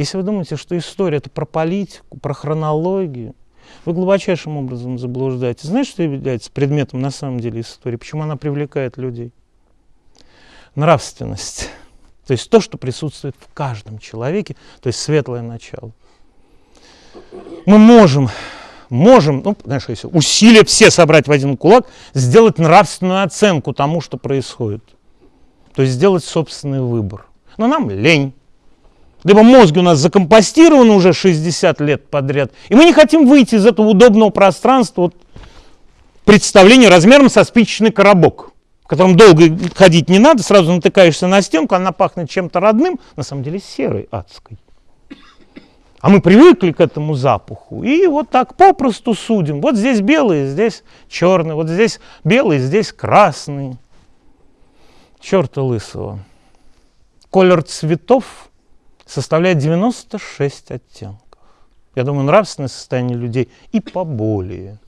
Если вы думаете, что история это про политику, про хронологию, вы глубочайшим образом заблуждаетесь. Знаешь, что является предметом на самом деле истории? Почему она привлекает людей? Нравственность. То есть то, что присутствует в каждом человеке, то есть светлое начало. Мы можем, можем, ну, знаешь, если усилия все собрать в один кулак, сделать нравственную оценку тому, что происходит. То есть сделать собственный выбор. Но нам лень. Либо мозги у нас закомпостированы уже 60 лет подряд, и мы не хотим выйти из этого удобного пространства вот, представления размером со спичечный коробок, в котором долго ходить не надо, сразу натыкаешься на стенку, она пахнет чем-то родным, на самом деле серой адской. А мы привыкли к этому запаху, и вот так попросту судим. Вот здесь белый, здесь черный, вот здесь белый, здесь красный. Черта лысого. Колер цветов составляет 96 оттенков. Я думаю, нравственное состояние людей и поболее.